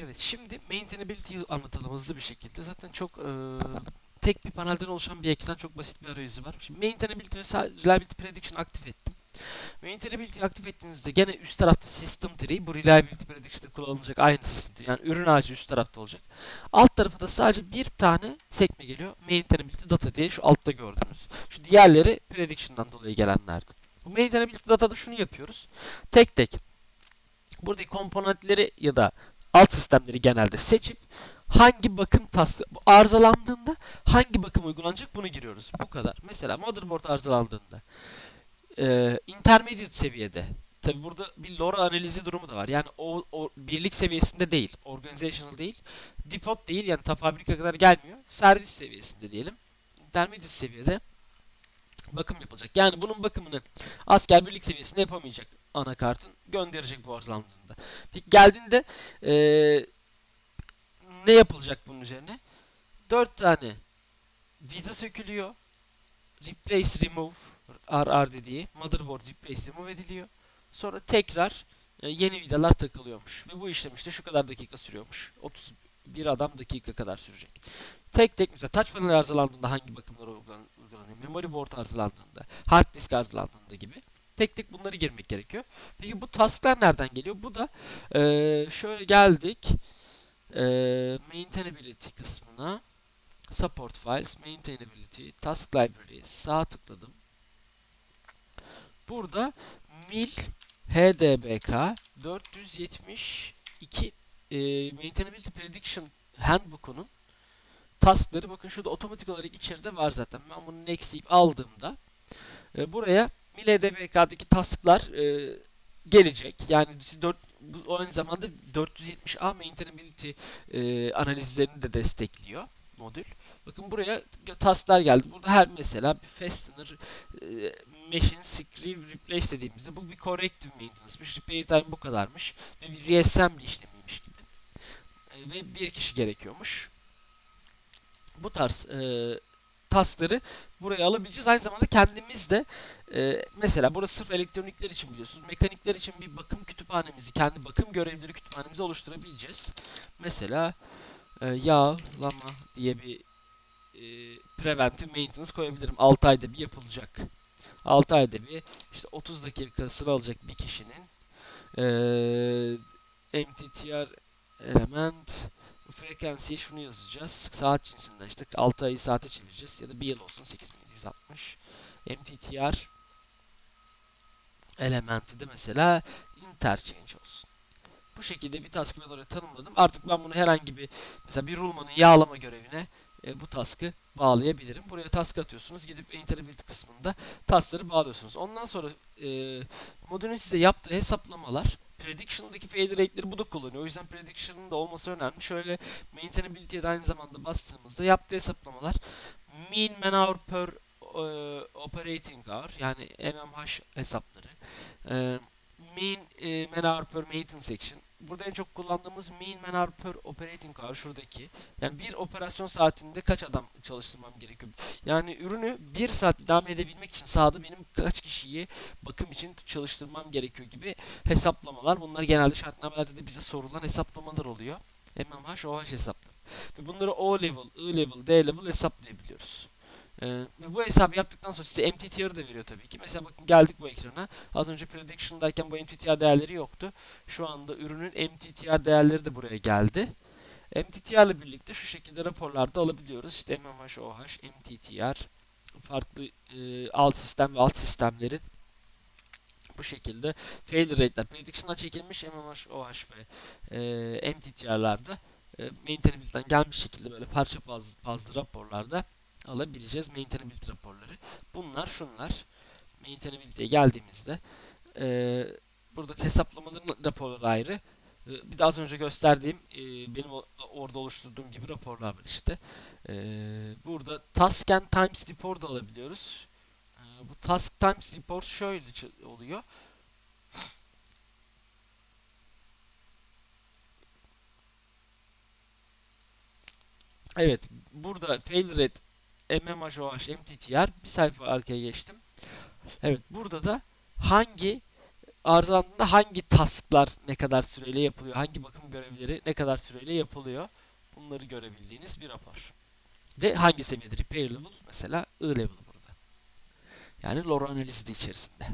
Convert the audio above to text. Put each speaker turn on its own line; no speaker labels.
Evet, şimdi maintainability'yi anlatalım hızlı bir şekilde. Zaten çok e, tek bir panelden oluşan bir ekran, çok basit bir arayüzü var. Şimdi maintainability ve reliability prediction aktif ettim. Maintainability aktif ettiğinizde gene üst tarafta system tree, bu reliability prediction'da kullanılacak aynı system tree. Yani ürün ağacı üst tarafta olacak. Alt tarafa da sadece bir tane sekme geliyor. Maintainability data diye şu altta gördüğünüz. Şu diğerleri prediction'dan dolayı gelenlerdi. Bu maintainability datada şunu yapıyoruz. Tek tek buradaki komponentleri ya da alt sistemleri genelde seçip hangi bakım bu arızalandığında hangi bakım uygulanacak bunu giriyoruz. Bu kadar. Mesela motherboard arızalandığında e, intermediate seviyede tabi burada bir LoRa analizi durumu da var. Yani o, o birlik seviyesinde değil, organizational değil, depot değil yani ta fabrika kadar gelmiyor. Servis seviyesinde diyelim. Intermediate seviyede bakım yapılacak. Yani bunun bakımını asker birlik seviyesinde yapamayacak anakartın gönderecek bu arızalandığında. Peki geldiğinde ee, ne yapılacak bunun üzerine? 4 tane vida sökülüyor. Replace remove RR dediği motherboard replace remove ediliyor. Sonra tekrar e, yeni vidalar takılıyormuş. Ve bu işlem işte şu kadar dakika sürüyormuş. 31 adam dakika kadar sürecek. Tek tek mesela touch panel arızalandığında hangi bakımlar uygulanıyor? Memory board arızalandığında, hard disk arızalandığında gibi. Tek tek bunları girmek gerekiyor. Peki bu tasklar nereden geliyor? Bu da e, şöyle geldik. E, maintainability kısmına. Support files, maintainability, task library sağ tıkladım. Burada mil HDBK 472 e, Maintainability Prediction Handbook'unun taskları bakın şurada otomatik olarak içeride var zaten. Ben bunu next deyip aldığımda e, buraya mil HDBK'daki tasklar e, gelecek. Yani 4 bu aynı zamanda 470A maintainability e, analizlerini de destekliyor modül. Bakın buraya tasklar geldi. Burada her mesela bir fastener e, machine screw replace dediğimizde bu bir corrective maintenance'mış. Repair time bu kadarmış. Ve bir reassembly. E, ve bir kişi gerekiyormuş. Bu tarz e, taskları buraya alabileceğiz. Aynı zamanda kendimiz de e, mesela burası sırf elektronikler için biliyorsunuz. Mekanikler için bir bakım kütüphanemizi, kendi bakım görevleri kütüphanemizi oluşturabileceğiz. Mesela e, yağlama diye bir e, preventive maintenance koyabilirim. 6 ayda bir yapılacak. 6 ayda bir işte 30 dakikasını alacak bir kişinin e, MTTR element frekansiye şunu yazacağız. Saat cinsinden işte 6 ayı saate çevireceğiz. Ya da bir yıl olsun 8760. MTTR elementi de mesela interchange olsun. Bu şekilde bir task'ı ben oraya tanımladım. Artık ben bunu herhangi bir mesela bir rulmanın yağlama görevine e, bu task'ı bağlayabilirim. Buraya task atıyorsunuz. Gidip Integrability kısmında task'ları bağlıyorsunuz. Ondan sonra e, modülün size yaptığı hesaplamalar Prediction'daki failure rate'leri bu da kullanıyor. O yüzden Prediction'ın da olması önemli. Şöyle Maintainability'ye de aynı zamanda bastığımızda yaptığı hesaplamalar mean man hour per e, operating hour yani MMH hesapları e, mean e, man hour per maintenance section burada en çok kullandığımız mean man hour per operating hour şuradaki. Yani bir operasyon saatinde kaç adam çalıştırmam gerekiyor? Yani ürünü bir saat devam edebilmek için sahada benim kaç kişiyi bakım için çalıştırmam gerekiyor gibi hesaplamalar. Bunlar genelde şartnamelerde de bize sorulan hesaplamalar oluyor. MMH, OH hesapları. Ve bunları O level, I level, D level hesaplayabiliyoruz. Ee, bu hesabı yaptıktan sonra size MTTR'ı da veriyor tabii ki. Mesela bakın geldik bu ekrana. Az önce prediction'dayken bu MTTR değerleri yoktu. Şu anda ürünün MTTR değerleri de buraya geldi. MTTR ile birlikte şu şekilde raporlarda alabiliyoruz. İşte MMH, OH, MTTR, farklı e, alt sistem ve alt sistemlerin bu şekilde failure rate'ler prediction'dan çekilmiş MMH, OH ve e, MTTR'larda e, maintainability'den gelmiş şekilde böyle parça bazlı, bazlı raporlarda alabileceğiz maintainability raporları. Bunlar şunlar. Maintainability'ye geldiğimizde e, burada hesaplamaların raporları ayrı. E, bir az önce gösterdiğim e, benim orada oluşturduğum gibi raporlar var işte. E, burada task and times report da alabiliyoruz. E, bu task times report şöyle oluyor. Evet, burada failure rate MMHOH MTTR bir sayfa arkaya geçtim. Evet burada da hangi arızalandığında hangi tasklar ne kadar süreyle yapılıyor, hangi bakım görevleri ne kadar süreyle yapılıyor bunları görebildiğiniz bir rapor. Ve hangi seviyede repair level mesela I level burada. Yani lore analizi de içerisinde.